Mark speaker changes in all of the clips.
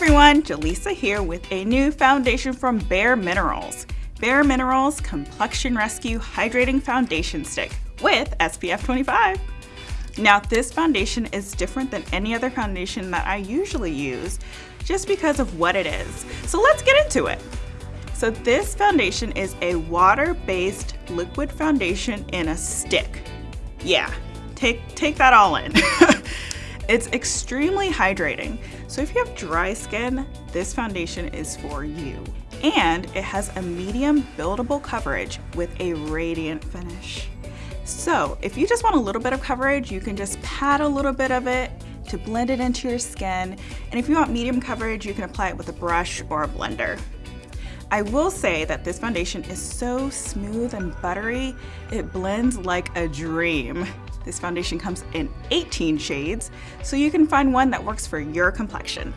Speaker 1: everyone, Jaleesa here with a new foundation from Bare Minerals. Bare Minerals Complexion Rescue Hydrating Foundation Stick with SPF 25. Now this foundation is different than any other foundation that I usually use just because of what it is. So let's get into it. So this foundation is a water-based liquid foundation in a stick. Yeah, take, take that all in. it's extremely hydrating. So if you have dry skin, this foundation is for you. And it has a medium buildable coverage with a radiant finish. So if you just want a little bit of coverage, you can just pat a little bit of it to blend it into your skin. And if you want medium coverage, you can apply it with a brush or a blender. I will say that this foundation is so smooth and buttery, it blends like a dream. This foundation comes in 18 shades, so you can find one that works for your complexion.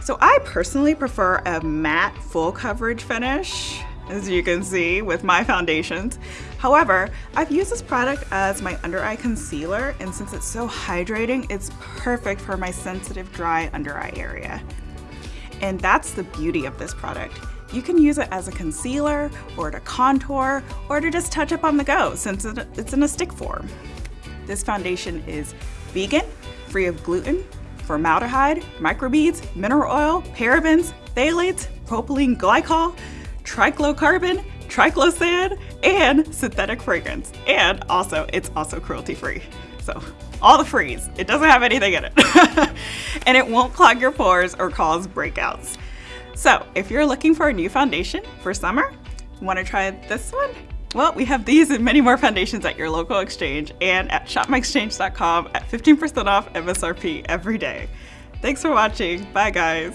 Speaker 1: So I personally prefer a matte full coverage finish as you can see with my foundations. However, I've used this product as my under eye concealer and since it's so hydrating, it's perfect for my sensitive dry under eye area. And that's the beauty of this product. You can use it as a concealer or to contour or to just touch up on the go since it's in a stick form. This foundation is vegan, free of gluten, formaldehyde, microbeads, mineral oil, parabens, phthalates, propylene glycol, triclocarban, triclosan, and synthetic fragrance. And also, it's also cruelty free. So all the freeze. It doesn't have anything in it. and it won't clog your pores or cause breakouts. So if you're looking for a new foundation for summer, want to try this one? Well, we have these and many more foundations at your local exchange and at shopmyexchange.com at 15% off MSRP every day. Thanks for watching. Bye guys.